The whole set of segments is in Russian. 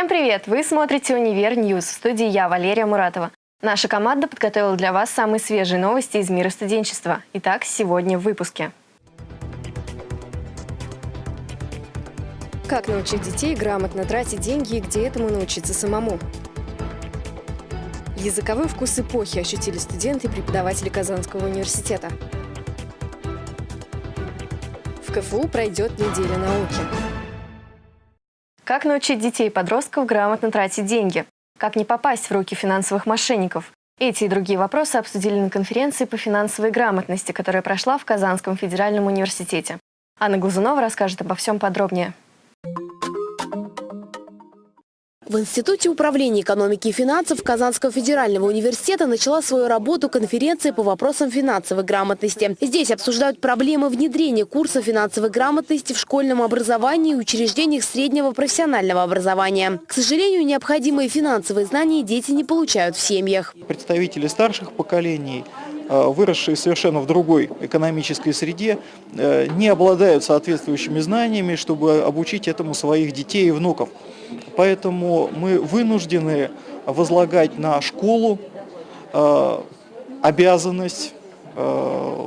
Всем привет! Вы смотрите «Универ Ньюс» в студии я, Валерия Муратова. Наша команда подготовила для вас самые свежие новости из мира студенчества. Итак, сегодня в выпуске. Как научить детей грамотно тратить деньги и где этому научиться самому? Языковой вкус эпохи ощутили студенты и преподаватели Казанского университета. В КФУ пройдет неделя науки. Как научить детей и подростков грамотно тратить деньги? Как не попасть в руки финансовых мошенников? Эти и другие вопросы обсудили на конференции по финансовой грамотности, которая прошла в Казанском федеральном университете. Анна Глазунова расскажет обо всем подробнее. В Институте управления экономики и финансов Казанского федерального университета начала свою работу конференция по вопросам финансовой грамотности. Здесь обсуждают проблемы внедрения курса финансовой грамотности в школьном образовании и учреждениях среднего профессионального образования. К сожалению, необходимые финансовые знания дети не получают в семьях. Представители старших поколений э, выросшие совершенно в другой экономической среде, э, не обладают соответствующими знаниями, чтобы обучить этому своих детей и внуков. Поэтому мы вынуждены возлагать на школу э, обязанность э,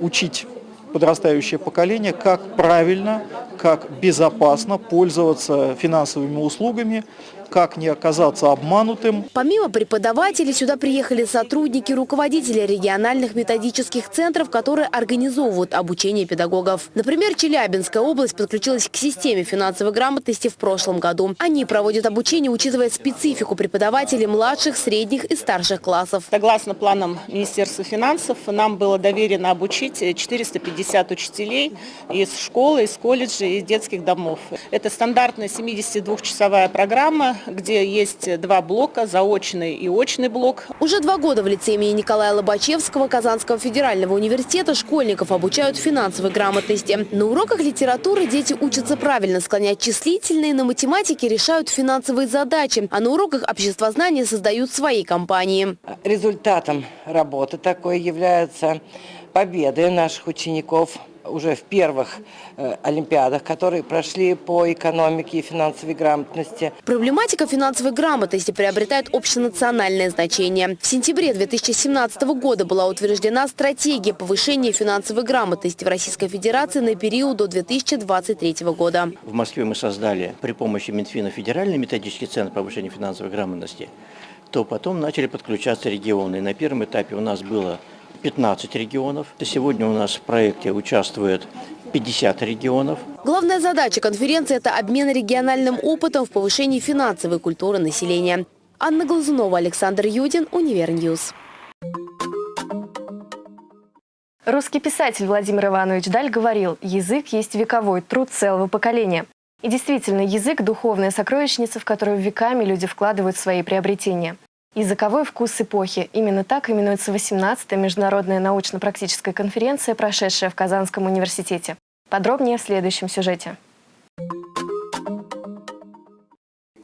учить подрастающее поколение, как правильно, как безопасно пользоваться финансовыми услугами, как не оказаться обманутым. Помимо преподавателей, сюда приехали сотрудники, руководители региональных методических центров, которые организовывают обучение педагогов. Например, Челябинская область подключилась к системе финансовой грамотности в прошлом году. Они проводят обучение, учитывая специфику преподавателей младших, средних и старших классов. Согласно планам Министерства финансов, нам было доверено обучить 450 учителей из школы, из колледжей, из детских домов. Это стандартная 72-часовая программа, где есть два блока, заочный и очный блок. Уже два года в лице имени Николая Лобачевского Казанского федерального университета школьников обучают финансовой грамотности. На уроках литературы дети учатся правильно склонять числительные, на математике решают финансовые задачи, а на уроках обществознания создают свои компании. Результатом работы такой являются победы наших учеников – уже в первых э, олимпиадах, которые прошли по экономике и финансовой грамотности. Проблематика финансовой грамотности приобретает общенациональное значение. В сентябре 2017 года была утверждена стратегия повышения финансовой грамотности в Российской Федерации на период до 2023 года. В Москве мы создали при помощи Минфина федеральный методический центр повышения финансовой грамотности, то потом начали подключаться регионы. На первом этапе у нас было 15 регионов. Сегодня у нас в проекте участвует 50 регионов. Главная задача конференции – это обмен региональным опытом в повышении финансовой культуры населения. Анна Глазунова, Александр Юдин, Универньюз. Русский писатель Владимир Иванович Даль говорил, язык есть вековой труд целого поколения. И действительно, язык – духовная сокровищница, в которую веками люди вкладывают свои приобретения. Языковой вкус эпохи. Именно так именуется 18-я международная научно-практическая конференция, прошедшая в Казанском университете. Подробнее в следующем сюжете.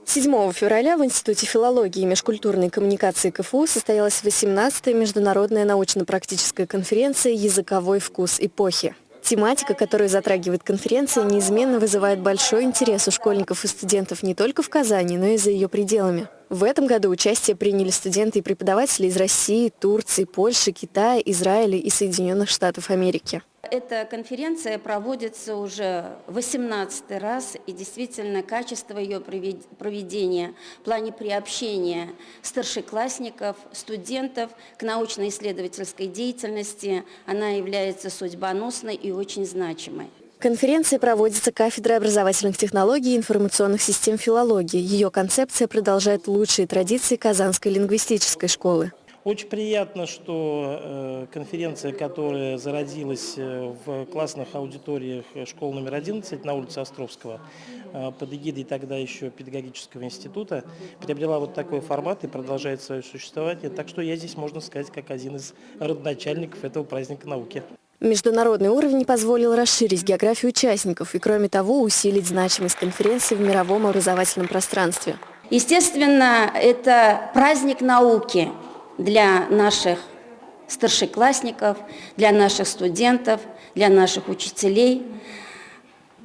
7 февраля в Институте филологии и межкультурной коммуникации КФУ состоялась 18-я международная научно-практическая конференция «Языковой вкус эпохи». Тематика, которую затрагивает конференция, неизменно вызывает большой интерес у школьников и студентов не только в Казани, но и за ее пределами. В этом году участие приняли студенты и преподаватели из России, Турции, Польши, Китая, Израиля и Соединенных Штатов Америки. Эта конференция проводится уже 18 раз, и действительно качество ее проведения в плане приобщения старшеклассников, студентов к научно-исследовательской деятельности, она является судьбоносной и очень значимой. Конференция проводится кафедрой образовательных технологий и информационных систем филологии. Ее концепция продолжает лучшие традиции Казанской лингвистической школы. Очень приятно, что э, конференция, которая зародилась э, в классных аудиториях школы номер 11 на улице Островского, э, под эгидой тогда еще педагогического института, приобрела вот такой формат и продолжает свое существование. Так что я здесь, можно сказать, как один из родоначальников этого праздника науки. Международный уровень позволил расширить географию участников и, кроме того, усилить значимость конференции в мировом образовательном пространстве. Естественно, это праздник науки для наших старшеклассников, для наших студентов, для наших учителей,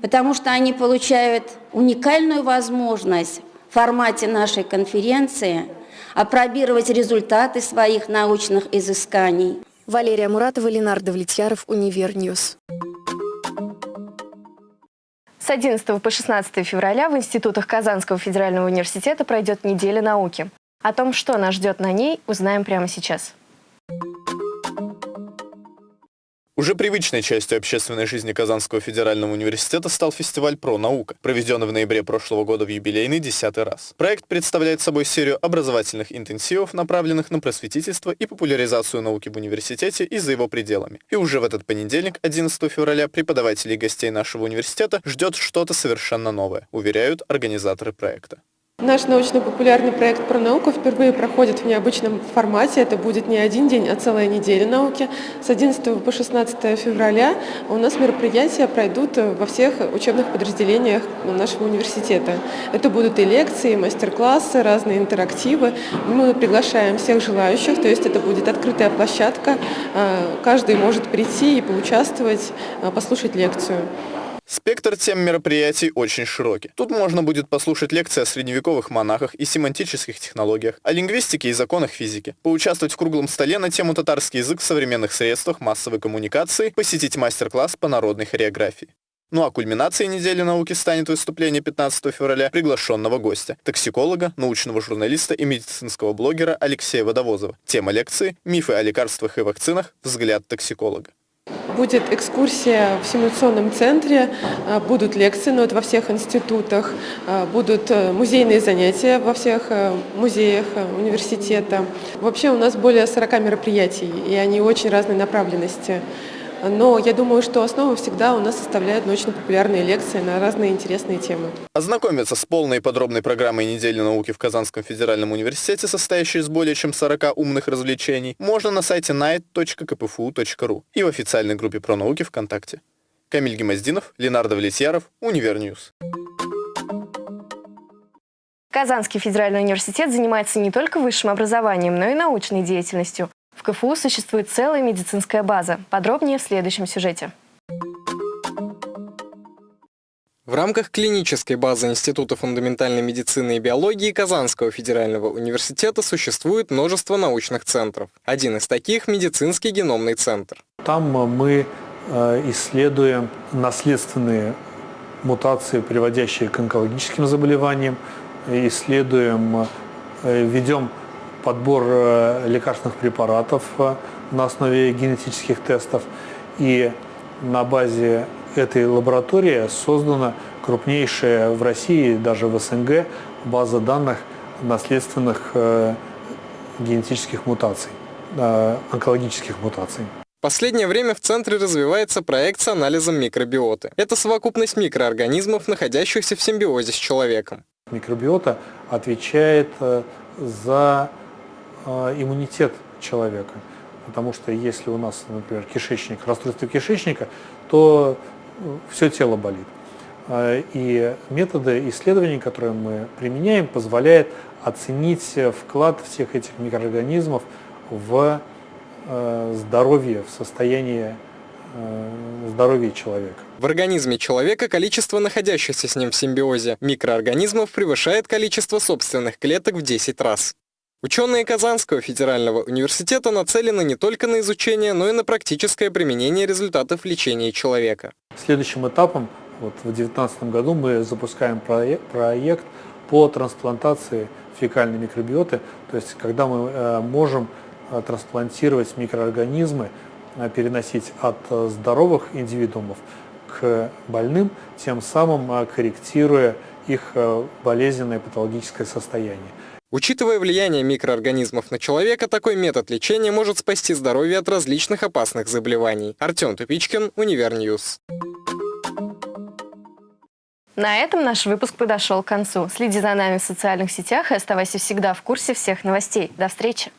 потому что они получают уникальную возможность формате нашей конференции апробировать результаты своих научных изысканий. Валерия Муратова, Ленар Давлетьяров, Универньюз. С 11 по 16 февраля в институтах Казанского федерального университета пройдет неделя науки. О том, что нас ждет на ней, узнаем прямо сейчас. Уже привычной частью общественной жизни Казанского федерального университета стал фестиваль «Про наука», проведенный в ноябре прошлого года в юбилейный десятый раз. Проект представляет собой серию образовательных интенсивов, направленных на просветительство и популяризацию науки в университете и за его пределами. И уже в этот понедельник, 11 февраля, преподавателей и гостей нашего университета ждет что-то совершенно новое, уверяют организаторы проекта. Наш научно-популярный проект про науку впервые проходит в необычном формате. Это будет не один день, а целая неделя науки. С 11 по 16 февраля у нас мероприятия пройдут во всех учебных подразделениях нашего университета. Это будут и лекции, мастер-классы, разные интерактивы. Мы приглашаем всех желающих, то есть это будет открытая площадка. А, каждый может прийти и поучаствовать, а, послушать лекцию. Спектр тем мероприятий очень широкий. Тут можно будет послушать лекции о средневековых монахах и семантических технологиях, о лингвистике и законах физики, поучаствовать в круглом столе на тему татарский язык в современных средствах массовой коммуникации, посетить мастер-класс по народной хореографии. Ну а кульминацией недели науки станет выступление 15 февраля приглашенного гостя, токсиколога, научного журналиста и медицинского блогера Алексея Водовозова. Тема лекции «Мифы о лекарствах и вакцинах. Взгляд токсиколога». Будет экскурсия в симуляционном центре, а, будут лекции, но это во всех институтах, а, будут э, музейные занятия во всех э, музеях э, университета. Вообще у нас более 40 мероприятий, и они очень разной направленности. Но я думаю, что основу всегда у нас составляют научно-популярные лекции на разные интересные темы. Ознакомиться с полной и подробной программой недели науки в Казанском федеральном университете, состоящей из более чем 40 умных развлечений, можно на сайте night.kpfu.ru и в официальной группе про науки ВКонтакте. Камиль Гемоздинов, Ленар Давлетьяров, Универньюз. Казанский федеральный университет занимается не только высшим образованием, но и научной деятельностью. В КФУ существует целая медицинская база. Подробнее в следующем сюжете. В рамках клинической базы Института фундаментальной медицины и биологии Казанского федерального университета существует множество научных центров. Один из таких – медицинский геномный центр. Там мы э, исследуем наследственные мутации, приводящие к онкологическим заболеваниям, исследуем, э, ведем подбор э, лекарственных препаратов э, на основе генетических тестов. И на базе этой лаборатории создана крупнейшая в России, даже в СНГ, база данных наследственных э, генетических мутаций, онкологических мутаций. В последнее время в центре развивается проект с анализом микробиоты. Это совокупность микроорганизмов, находящихся в симбиозе с человеком. Микробиота отвечает за иммунитет человека. Потому что если у нас, например, кишечник, расстройство кишечника, то э, все тело болит. А, и методы исследований, которые мы применяем, позволяют оценить вклад всех этих микроорганизмов в э, здоровье, в состояние э, здоровья человека. В организме человека количество находящихся с ним в симбиозе микроорганизмов превышает количество собственных клеток в 10 раз. Ученые Казанского федерального университета нацелены не только на изучение, но и на практическое применение результатов лечения человека. Следующим этапом вот, в 2019 году мы запускаем проект, проект по трансплантации фекальной микробиоты, то есть когда мы э, можем э, трансплантировать микроорганизмы, э, переносить от здоровых индивидуумов к больным, тем самым корректируя их болезненное патологическое состояние. Учитывая влияние микроорганизмов на человека, такой метод лечения может спасти здоровье от различных опасных заболеваний. Артем Тупичкин, Универньюз. На этом наш выпуск подошел к концу. Следи за нами в социальных сетях и оставайся всегда в курсе всех новостей. До встречи!